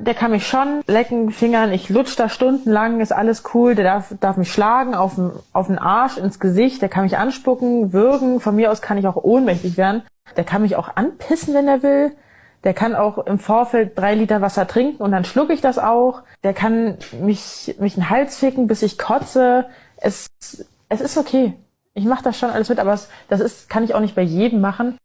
Der kann mich schon lecken, fingern, ich lutsch da stundenlang, ist alles cool. Der darf, darf mich schlagen auf den, auf den Arsch, ins Gesicht, der kann mich anspucken, würgen. Von mir aus kann ich auch ohnmächtig werden. Der kann mich auch anpissen, wenn er will. Der kann auch im Vorfeld drei Liter Wasser trinken und dann schlucke ich das auch. Der kann mich, mich den Hals ficken, bis ich kotze. Es, es ist okay. Ich mache das schon alles mit, aber es, das ist, kann ich auch nicht bei jedem machen.